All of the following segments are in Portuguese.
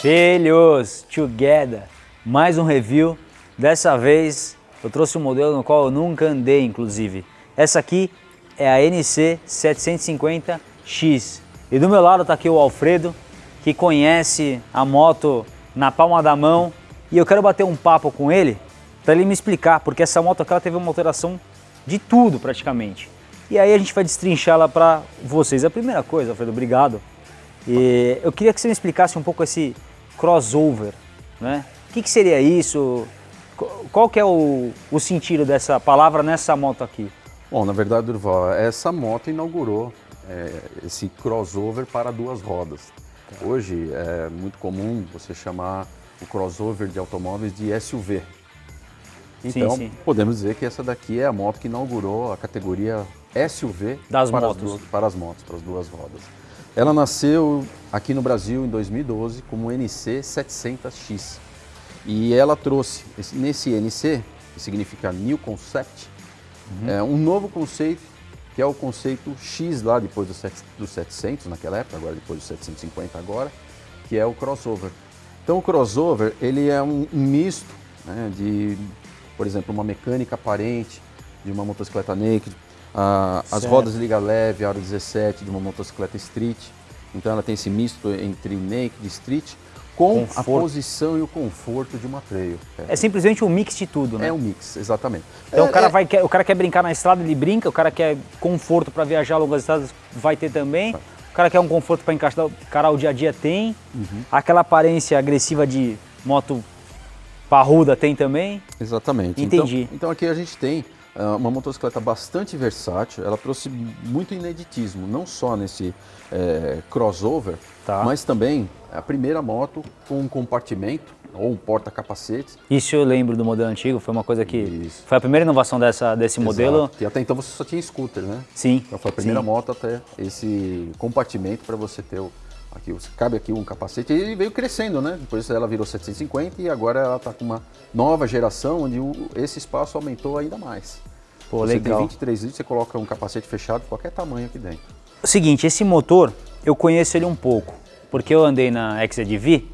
Filhos, together, mais um review. Dessa vez eu trouxe um modelo no qual eu nunca andei, inclusive. Essa aqui é a NC 750X. E do meu lado está aqui o Alfredo, que conhece a moto na palma da mão. E eu quero bater um papo com ele para ele me explicar, porque essa moto aqui ela teve uma alteração de tudo praticamente. E aí a gente vai destrinchá-la para vocês. A primeira coisa, Alfredo, obrigado. E eu queria que você me explicasse um pouco esse crossover, né? O que, que seria isso? Qual que é o, o, sentido dessa palavra nessa moto aqui? Bom, na verdade, Durval, essa moto inaugurou é, esse crossover para duas rodas. Hoje é muito comum você chamar o crossover de automóveis de SUV. Então, sim, sim. podemos dizer que essa daqui é a moto que inaugurou a categoria SUV das para, motos. As duas, para as motos, para as duas rodas. Ela nasceu aqui no Brasil em 2012 como NC 700X. E ela trouxe nesse NC, que significa New Concept, uhum. é, um novo conceito, que é o conceito X lá depois dos 700 naquela época, agora depois dos 750 agora, que é o crossover. Então o crossover ele é um, um misto né, de, por exemplo, uma mecânica aparente de uma motocicleta naked, as rodas liga leve, aro 17 de uma motocicleta street. Então ela tem esse misto entre naked e street com conforto. a posição e o conforto de uma trail. É. é. simplesmente um mix de tudo, né? É um mix, exatamente. Então é, o, cara é... vai, o cara quer brincar na estrada, ele brinca, o cara quer conforto para viajar longas estradas, vai ter também. Vai. O cara quer um conforto para encarar o dia a dia, tem. Uhum. Aquela aparência agressiva de moto parruda tem também. Exatamente. Entendi. Então, então aqui a gente tem uma motocicleta bastante versátil, ela trouxe muito ineditismo, não só nesse é, crossover, tá. mas também a primeira moto com um compartimento ou um porta-capacetes. Isso eu lembro do modelo antigo, foi uma coisa que... Isso. Foi a primeira inovação dessa, desse Exato. modelo. E até então você só tinha scooter, né? Sim. Então foi a primeira sim. moto até esse compartimento para você ter o, Aqui, cabe aqui um capacete e veio crescendo, né? Depois ela virou 750 e agora ela está com uma nova geração onde o, esse espaço aumentou ainda mais. Pô, você legal. tem 23 litros, você coloca um capacete fechado de qualquer tamanho aqui dentro. O seguinte, esse motor, eu conheço ele um pouco, porque eu andei na XEDV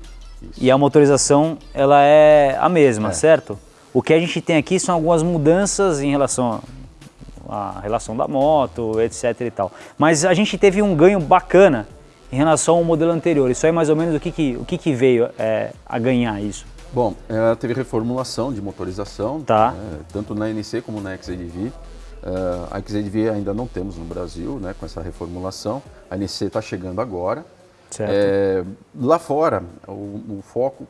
e a motorização ela é a mesma, é. certo? O que a gente tem aqui são algumas mudanças em relação à relação da moto, etc e tal. Mas a gente teve um ganho bacana em relação ao modelo anterior. Isso aí mais ou menos o que, que, o que, que veio é, a ganhar isso? Bom, ela teve reformulação de motorização, tá. né, tanto na NC como na XADV. Uh, a XADV ainda não temos no Brasil, né, com essa reformulação. A NC está chegando agora. Certo. É, lá fora, o, o foco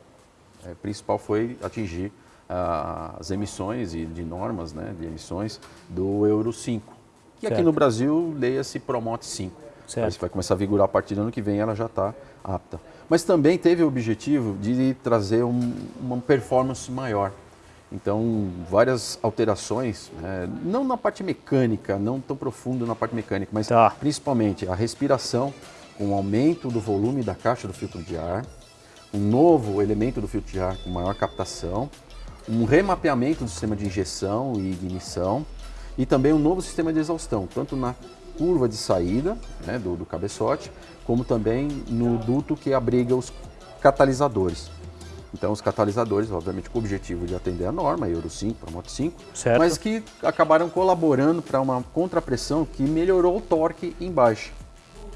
é, principal foi atingir uh, as emissões e de normas né, de emissões do Euro 5. Que aqui no Brasil, leia-se Promote 5. Certo. Isso vai começar a vigorar a partir do ano que vem, ela já está apta. Mas também teve o objetivo de trazer um, uma performance maior. Então, várias alterações, né? não na parte mecânica, não tão profundo na parte mecânica, mas tá. principalmente a respiração, com um aumento do volume da caixa do filtro de ar, um novo elemento do filtro de ar com maior captação, um remapeamento do sistema de injeção e ignição e também um novo sistema de exaustão, tanto na curva de saída né, do, do cabeçote, como também no duto que abriga os catalisadores. Então, os catalisadores, obviamente, com o objetivo de atender a norma, Euro 5 para Moto 5, certo. mas que acabaram colaborando para uma contrapressão que melhorou o torque em baixa.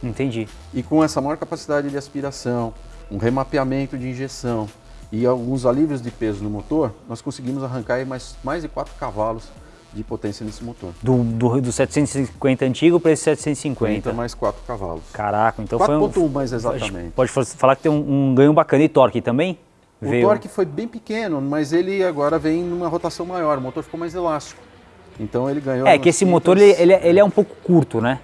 Entendi. E com essa maior capacidade de aspiração, um remapeamento de injeção e alguns alívios de peso no motor, nós conseguimos arrancar mais, mais de 4 cavalos de potência nesse motor. Do, do, do 750 antigo para esse 750? 30 mais 4 cavalos. Caraca, então 4. foi um... 4.1 mais exatamente. Pode falar que tem um, um, ganho bacana. E torque também? O Veio... torque foi bem pequeno, mas ele agora vem numa rotação maior, o motor ficou mais elástico. Então ele ganhou... É que esse motor ele, ele, ele, é um pouco curto, né?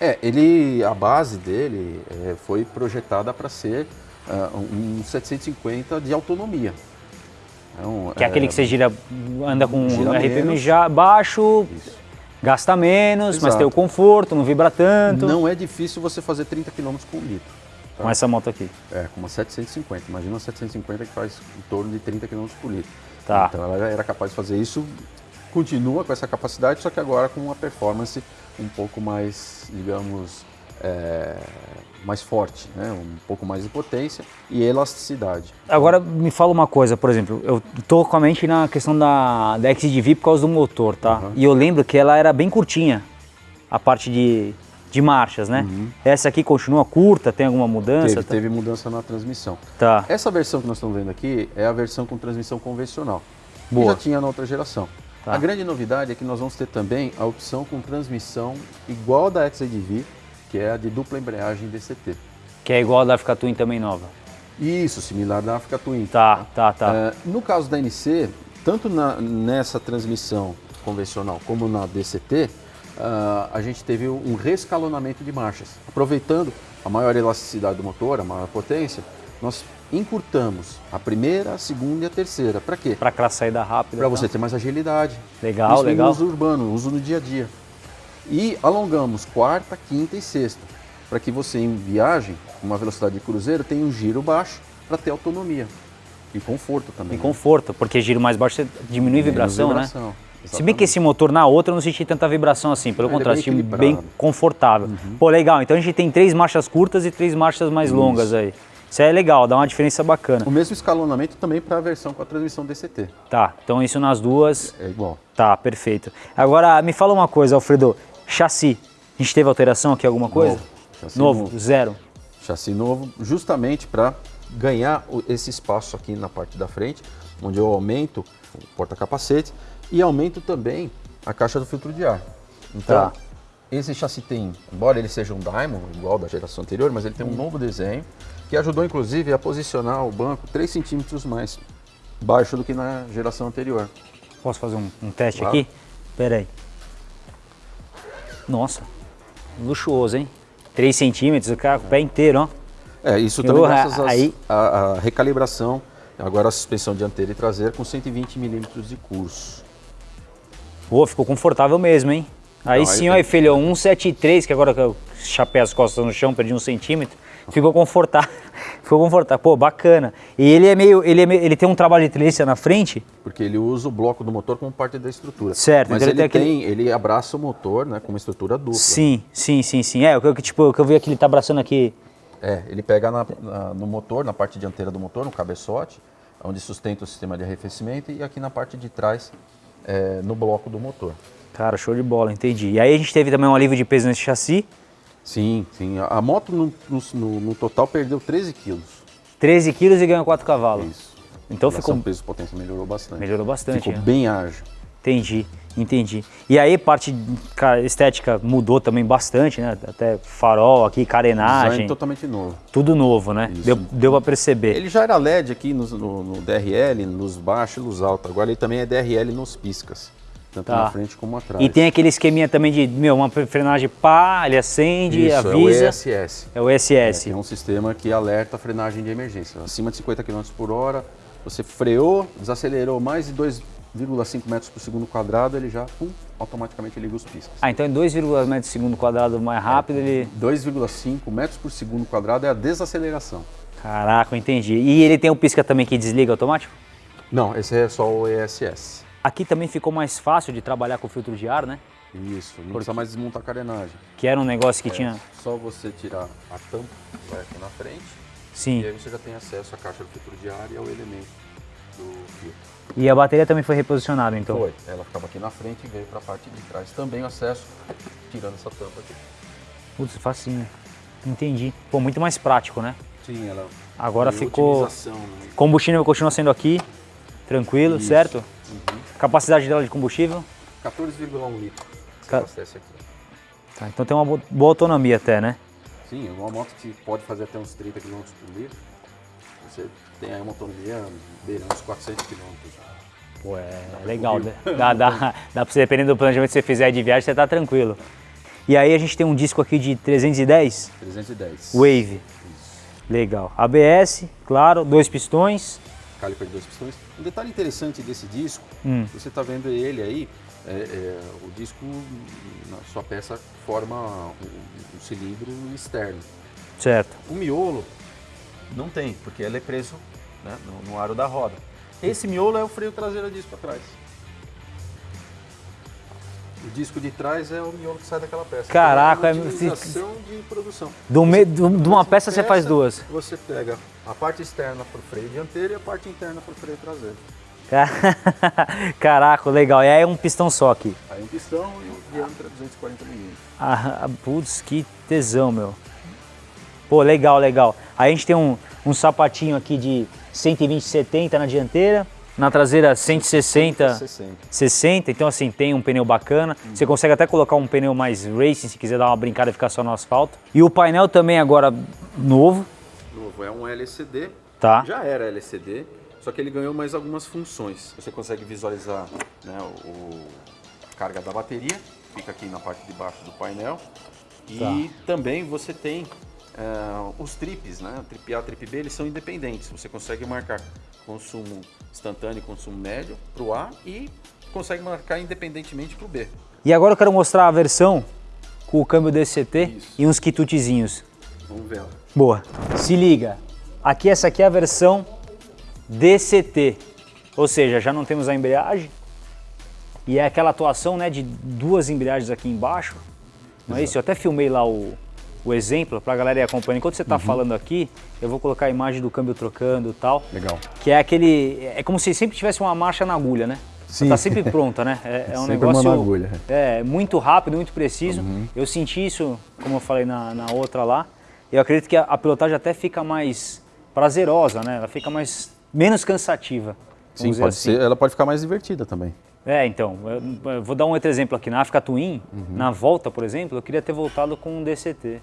É, ele, a base dele é, foi projetada para ser uh, um 750 de autonomia. Então, que é, é aquele que você gira, anda com gira um RPM já baixo, Isso. gasta menos, Exato. mas tem o conforto, não vibra tanto. Não é difícil você fazer 30 km com litro. Tá? Com essa moto aqui? É, com uma 750. Imagina uma 750 que faz em torno de 30 km por litro. Tá. Então ela era capaz de fazer isso, continua com essa capacidade, só que agora com uma performance um pouco mais, digamos, é, mais forte, né? um pouco mais de potência e elasticidade. Agora me fala uma coisa, por exemplo, eu tô com a mente na questão da, da XDV por causa do motor, tá? Uhum. E eu lembro que ela era bem curtinha, a parte de, de marchas, né? Uhum. Essa aqui continua curta, tem alguma mudança? Teve, tá? teve mudança na transmissão. Tá. Essa versão que nós estamos vendo aqui é a versão com transmissão convencional. Boa. Que já tinha na outra geração. Tá. A grande novidade é que nós vamos ter também a opção com transmissão igual da XADV, que é a de dupla embreagem DCT. Que é igual a da Africa Twin também nova. Isso, similar da Africa Twin. Tá, tá, tá. É, no caso da NC, tanto na, nessa transmissão convencional como na DCT, uh, a gente teve um rescalonamento de marchas. Aproveitando a maior elasticidade do motor, a maior potência, nós encurtamos a primeira, a segunda e a terceira. Para quê? Para aquela saída rápida. Para você ter mais agilidade. Legal, Isso legal. uso urbano, uso no dia a dia. E alongamos quarta, quinta e sexta, para que você em viagem, com uma velocidade de cruzeiro, tenha um giro baixo para ter autonomia. E conforto também. E né? conforto, porque giro mais baixo você diminui vibração, vibração, né? Exatamente. Se bem que esse motor na outra eu não senti tanta vibração assim, pelo é, contrário, é bem, bem confortável. Uhum. Pô, legal, então a gente tem três marchas curtas e três marchas mais Isso. longas aí. Isso é legal, dá uma diferença bacana. O mesmo escalonamento também para a versão com a transmissão DCT. Tá, então isso nas duas. É igual. Tá, perfeito. Agora, me fala uma coisa, Alfredo. Chassi, a gente teve alteração aqui, alguma coisa? Novo, novo, novo. zero. Chassi novo, justamente para ganhar esse espaço aqui na parte da frente, onde eu aumento o porta-capacete e aumento também a caixa do filtro de ar. Então, tá. esse chassi tem, embora ele seja um Diamond, igual da geração anterior, mas ele tem um novo desenho que ajudou inclusive a posicionar o banco 3 centímetros mais baixo do que na geração anterior. Posso fazer um, um teste claro. aqui? Pera aí. Nossa, luxuoso, hein? 3 centímetros, o cara com o pé inteiro, ó. É, isso também graças aí... à recalibração, agora a suspensão dianteira e traseira com 120 milímetros de curso. Pô, ficou confortável mesmo, hein? Aí Não, sim, aí, ó, filho, 173, que agora que eu chapei as costas no chão, perdi um centímetro. Ficou confortável. Ficou confortável. Pô, bacana. E ele é meio. Ele, é meio, ele tem um trabalho de trilha na frente. Porque ele usa o bloco do motor como parte da estrutura. Certo, mas então ele, ele tem, aquele... ele abraça o motor, né? Com uma estrutura dupla. Sim, sim, sim, sim. É, o que, tipo, o que eu vi aqui, ele tá abraçando aqui. É, ele pega na, na, no motor, na parte dianteira do motor, no cabeçote, onde sustenta o sistema de arrefecimento, e aqui na parte de trás, é, no bloco do motor. Cara, show de bola, entendi. E aí a gente teve também um alívio de peso nesse chassi. Sim, sim. A moto no, no, no total perdeu 13 quilos. 13 quilos e ganhou 4 cavalos. Isso. Então ficou... peso potência melhorou bastante. Melhorou bastante. Ficou é. bem ágil. Entendi, entendi. E aí parte estética mudou também bastante, né? Até farol aqui, carenagem. Design totalmente novo. Tudo novo, né? Isso. Deu, deu pra perceber. Ele já era LED aqui no, no, no DRL, nos baixos e nos altos. Agora ele também é DRL nos piscas tanto tá. na frente como atrás. E tem aquele esqueminha também de, meu, uma frenagem pá, ele acende, Isso, avisa. é o ESS. É o ESS. É, é um sistema que alerta a frenagem de emergência. Acima de 50 km por hora, você freou, desacelerou mais de 2,5 metros por segundo quadrado, ele já, pum, automaticamente liga os piscas. Ah, então em 2,5 metros por segundo quadrado mais rápido, é, ele... 2,5 metros por segundo quadrado é a desaceleração. Caraca, entendi. E ele tem o pisca também que desliga automático? Não, esse é só o ESS. Aqui também ficou mais fácil de trabalhar com filtro de ar, né? Isso, não Porque... precisa mais desmontar a carenagem. Que era um negócio que é, tinha... Só você tirar a tampa vai aqui na frente. Sim. E aí você já tem acesso à caixa do filtro de ar e ao elemento do filtro. E a bateria também foi reposicionada, então? Foi. Ela ficava aqui na frente e veio para a parte de trás. Também acesso tirando essa tampa aqui. Putz, facinho. Entendi. Pô, muito mais prático, né? Sim, ela... Agora ficou... Né? Combustível continua sendo aqui, tranquilo, Isso. certo? Uhum. Capacidade dela de combustível? 14,1 litros. Ca... Tá, então tem uma boa autonomia até, né? Sim, uma moto que pode fazer até uns 30 km por litro. Você tem aí uma autonomia beirando uns 400 km. Pô, é dá legal. Né? Dá, dá, dá pra você, dependendo do planejamento que você fizer de viagem, você tá tranquilo. E aí a gente tem um disco aqui de 310? 310. Wave. Isso. Legal. ABS, claro, dois pistões caliper de dois pistões. Um detalhe interessante desse disco, hum. você está vendo ele aí, é, é, o disco, na sua peça, forma um, um, cilindro externo. Certo. O miolo não tem, porque ele é preso né, no, no, aro da roda. Esse miolo é o freio traseiro disco atrás. O disco de trás é o miolo que sai daquela peça. Caraca, então, é uma utilização de produção. Do me, do, de uma peça, peça você faz duas. Você pega a parte externa para o freio dianteiro e a parte interna para o freio traseiro. Caraca, legal. E aí é um pistão só aqui. Aí um pistão e o diâmetro é 240 mm. Ah, putz, que tesão, meu. Pô, legal, legal. Aí a gente tem um, um sapatinho aqui de 120, 70 na dianteira. Na traseira 160, 60. 60, então assim, tem um pneu bacana. Hum. Você consegue até colocar um pneu mais racing se quiser dar uma brincada e ficar só no asfalto. E o painel também agora novo. Novo, é um LCD. Tá. Já era LCD, só que ele ganhou mais algumas funções. Você consegue visualizar né, o, a carga da bateria, fica aqui na parte de baixo do painel. E tá. também você tem uh, os trips, né? Trip A, Trip B, eles são independentes. Você consegue marcar consumo instantâneo e consumo médio para o A e consegue marcar independentemente para o B. E agora eu quero mostrar a versão com o câmbio DCT Isso. e uns quitutezinhos. Vamos ver. Boa. Se liga. Aqui essa aqui é a versão DCT, ou seja, já não temos a embreagem e é aquela atuação né, de duas embreagens aqui embaixo, não é isso? Eu até filmei lá o, o exemplo para a galera ir acompanhando. Enquanto você está uhum. falando aqui, eu vou colocar a imagem do câmbio trocando e tal. Legal. Que é aquele, é como se sempre tivesse uma marcha na agulha, né? Sim. Tá sempre pronta, né? É, é um sempre negócio uma agulha. É, muito rápido, muito preciso. Uhum. Eu senti isso, como eu falei na, na outra lá. Eu acredito que a, a pilotagem até fica mais prazerosa, né? Ela fica mais menos cansativa. Sim, pode assim. ser, ela pode ficar mais divertida também. É, então, eu, eu vou dar um outro exemplo aqui. Na África Twin, uhum. na volta, por exemplo, eu queria ter voltado com um DCT.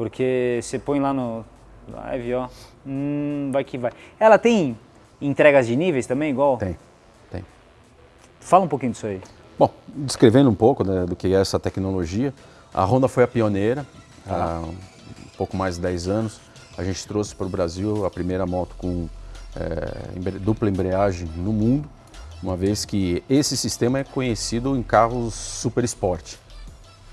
Porque você põe lá no live, ó, hum, vai que vai. Ela tem entregas de níveis também, igual? Tem, tem. Fala um pouquinho disso aí. Bom, descrevendo um pouco né, do que é essa tecnologia, a Honda foi a pioneira, ah. há um pouco mais de 10 anos. A gente trouxe para o Brasil a primeira moto com é, dupla embreagem no mundo, uma vez que esse sistema é conhecido em carros super esporte.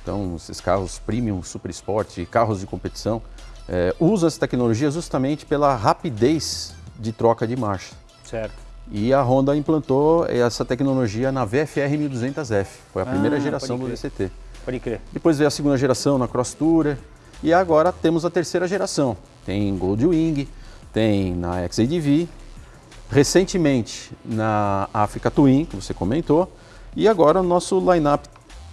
Então, esses carros premium, super sport, carros de competição, é, usam essa tecnologia justamente pela rapidez de troca de marcha. Certo. E a Honda implantou essa tecnologia na VFR 1200F, foi a ah, primeira geração do DCT. Pode crer. Depois veio a segunda geração na Cross Tourer e agora temos a terceira geração. Tem Goldwing, tem na XADV, recentemente na Africa Twin, que você comentou, e agora o nosso lineup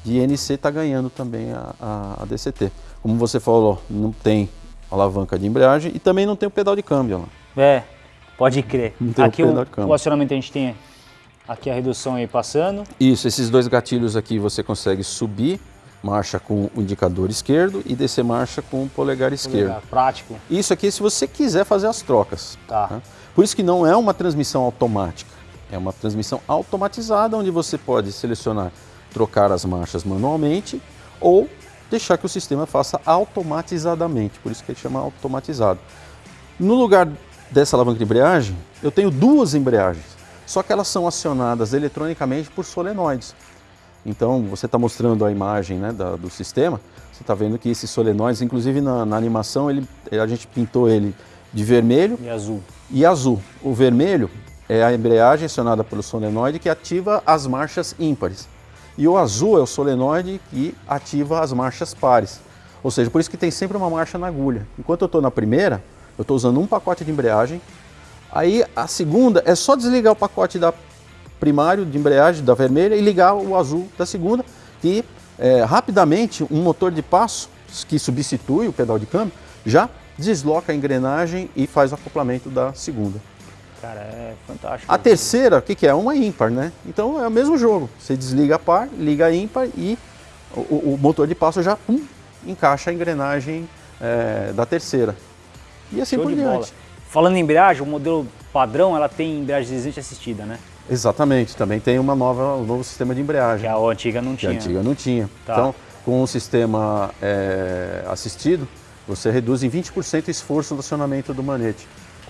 de NC está ganhando também a, a, a, DCT. Como você falou, não tem alavanca de embreagem e também não tem o pedal de câmbio lá. É, pode crer. aqui o, o, o acionamento a gente tem aqui a redução aí passando. Isso, esses dois gatilhos aqui você consegue subir marcha com o indicador esquerdo e descer marcha com o polegar esquerdo. Polegar, prático. Isso aqui se você quiser fazer as trocas. Tá. Né? Por isso que não é uma transmissão automática, é uma transmissão automatizada onde você pode selecionar trocar as marchas manualmente ou deixar que o sistema faça automatizadamente, por isso que ele chama automatizado. No lugar dessa alavanca de embreagem, eu tenho duas embreagens, só que elas são acionadas eletronicamente por solenoides. Então, você está mostrando a imagem né, da, do sistema, você está vendo que esses solenoides, inclusive na, na, animação, ele, a gente pintou ele de vermelho e azul. E azul. O vermelho é a embreagem acionada pelo solenoide que ativa as marchas ímpares. E o azul é o solenoide que ativa as marchas pares. Ou seja, por isso que tem sempre uma marcha na agulha. Enquanto eu estou na primeira, eu estou usando um pacote de embreagem. Aí a segunda é só desligar o pacote da primário de embreagem da vermelha e ligar o azul da segunda, que é, rapidamente um motor de passo que substitui o pedal de câmbio já desloca a engrenagem e faz o acoplamento da segunda. Cara, é fantástico. A terceira, o que, que é? Uma ímpar, né? Então é o mesmo jogo. Você desliga a par, liga a ímpar e o, o motor de passo já pum, encaixa a engrenagem é, da terceira. E assim Show por diante. Bola. Falando em embreagem, o modelo padrão ela tem embreagem deslizante assistida, né? Exatamente, também tem uma nova, um novo sistema de embreagem. Que a antiga não tinha. Que a antiga não tinha. Tá. Então, com o sistema é, assistido, você reduz em 20% o esforço do acionamento do manete.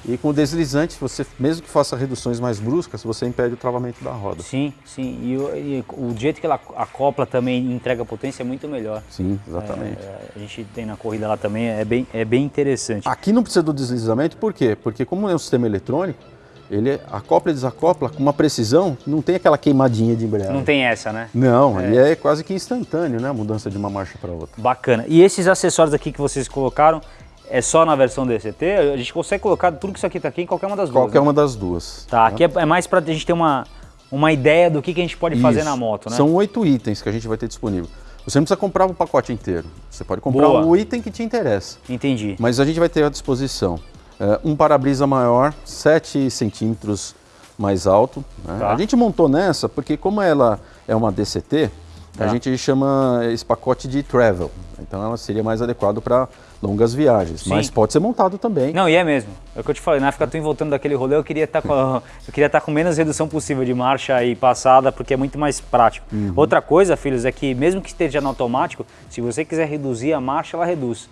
E com o deslizante, você, mesmo que faça reduções mais bruscas, você impede o travamento da roda. Sim, sim. E, e o jeito que ela acopla também e entrega potência é muito melhor. Sim, exatamente. É, a gente tem na corrida lá também, é bem, é bem interessante. Aqui não precisa do deslizamento, por quê? Porque como é um sistema eletrônico, ele acopla e desacopla com uma precisão, não tem aquela queimadinha de embreagem. Não tem essa, né? Não, é. ele é quase que instantâneo, né? A mudança de uma marcha para outra. Bacana. E esses acessórios aqui que vocês colocaram, é só na versão DCT? A gente consegue colocar tudo que isso aqui está aqui em qualquer uma das duas? Qualquer né? uma das duas. Tá, aqui é, é mais para a gente ter uma, uma ideia do que, que a gente pode fazer na moto, né? São oito itens que a gente vai ter disponível. Você não precisa comprar o pacote inteiro. Você pode comprar Boa. o item que te interessa. Entendi. Mas a gente vai ter à disposição uh, um para-brisa maior, 7 centímetros mais alto. Né? Tá. A gente montou nessa porque como ela é uma DCT, tá. a gente chama esse pacote de travel. Então ela seria mais adequado para longas viagens, Sim. mas pode ser montado também. Não, e é mesmo. É o que eu te falei, na África Twin voltando daquele rolê, eu queria estar tá com, eu queria tá com menos redução possível de marcha e passada, porque é muito mais prático. Uhum. Outra coisa, filhos, é que mesmo que esteja no automático, se você quiser reduzir a marcha, ela reduz.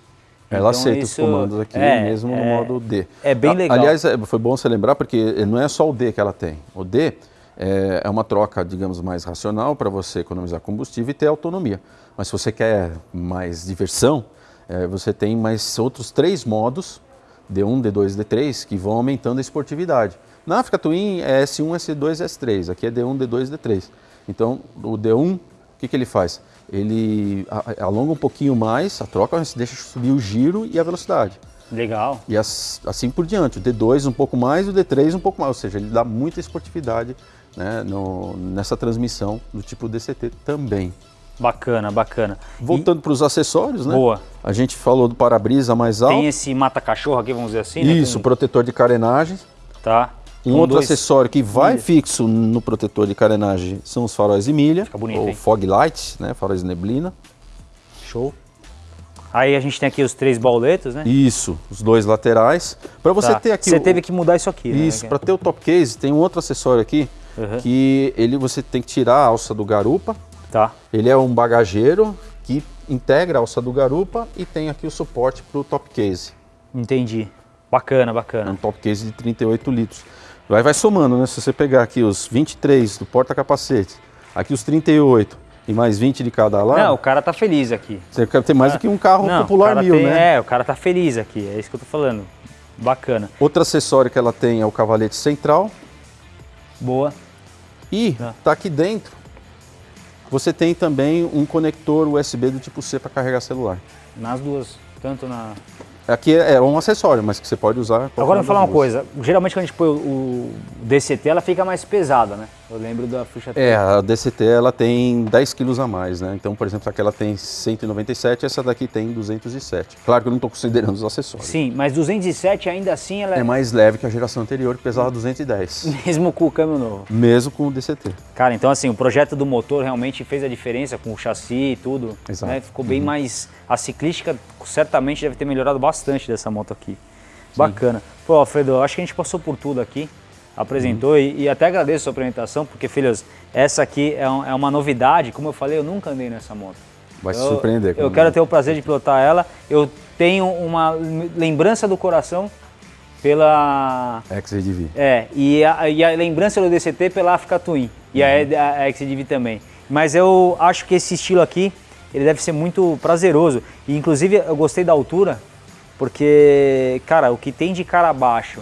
Ela então, aceita isso, os comandos aqui, é, mesmo no é, modo D. É bem legal. Aliás, é, foi bom você lembrar, porque não é só o D que ela tem. O D é, é uma troca, digamos, mais racional para você economizar combustível e ter autonomia. Mas se você quer mais diversão, é, você tem mais outros três modos, D1, D2 D3, que vão aumentando a esportividade. Na África Twin é S1, S2, S3, aqui é D1, D2, D3. Então, o D1, o que, que ele faz? Ele alonga um pouquinho mais a troca, deixa subir o giro e a velocidade. Legal. E assim por diante. O D2 um pouco mais, o D3 um pouco mais. Ou seja, ele dá muita esportividade né, no, nessa transmissão do tipo DCT também. Bacana, bacana. Voltando para os acessórios, né? Boa. A gente falou do para-brisa mais alto. Tem esse mata-cachorro aqui, vamos dizer assim, né? Isso, Com... protetor de carenagem. Tá. Um Com outro dois... acessório que vai fixo no protetor de carenagem são os faróis de milha. Fica bonito, ou hein? fog lights, né? Faróis de neblina. Show. Aí a gente tem aqui os três bauletos, né? Isso, os dois laterais. Para você tá. ter aqui... Você o... teve que mudar isso aqui, né? Isso, para ter o top case, tem um outro acessório aqui, uhum. que ele você tem que tirar a alça do garupa, Tá. Ele é um bagageiro que integra a alça do garupa e tem aqui o suporte para o top case. Entendi. Bacana, bacana. É um top case de 38 litros. Vai, vai somando, né? Se você pegar aqui os 23 do porta-capacete, aqui os 38 e mais 20 de cada lado. Não, o cara tá feliz aqui. Você quer ter mais do que um carro Não, popular mil, tem, né? É, o cara tá feliz aqui, é isso que eu tô falando. Bacana. Outro acessório que ela tem é o cavalete central. Boa. E tá, tá aqui dentro você tem também um conector USB do tipo C para carregar celular. Nas duas, tanto na Aqui é, é um acessório, mas que você pode usar. Agora me falar uma coisa, geralmente quando a gente põe o DCT, ela fica mais pesada, né? Eu lembro da ficha É, a DCT ela tem 10 quilos a mais, né? Então, por exemplo, aquela tem 197, essa daqui tem 207. Claro que eu não estou considerando os acessórios. Sim, mas 207 ainda assim ela é... é mais leve que a geração anterior, que pesava 210. Mesmo com o câmbio novo? Mesmo com o DCT. Cara, então assim, o projeto do motor realmente fez a diferença com o chassi e tudo. Exato. Né? Ficou bem uhum. mais... A ciclística certamente deve ter melhorado bastante dessa moto aqui. Sim. Bacana. Pô, Alfredo, acho que a gente passou por tudo aqui apresentou uhum. e, e, até agradeço a sua apresentação, porque, filhos, essa aqui é, um, é, uma novidade. Como eu falei, eu nunca andei nessa moto. Vai eu, se surpreender. Eu quero ter o prazer de pilotar ela. Eu tenho uma lembrança do coração pela... XDV. É, e a, e a lembrança do DCT pela Africa Twin e uhum. a, a também. Mas eu acho que esse estilo aqui, ele deve ser muito prazeroso. E, inclusive, eu gostei da altura, porque, cara, o que tem de cara abaixo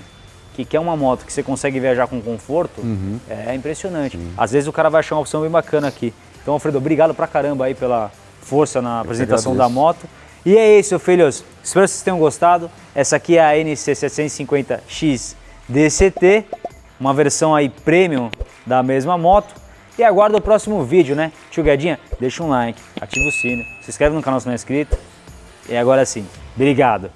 que quer uma moto que você consegue viajar com conforto, uhum. é impressionante. Sim. Às vezes o cara vai achar uma opção bem bacana aqui. Então, Alfredo, obrigado pra caramba aí pela força na apresentação da moto. E é isso, filhos. Espero que vocês tenham gostado. Essa aqui é a NC750X DCT, uma versão aí premium da mesma moto. E aguardo o próximo vídeo, né? Tio Guedinha, deixa um like, ativa o sino, se inscreve no canal se não é inscrito. E agora sim, obrigado.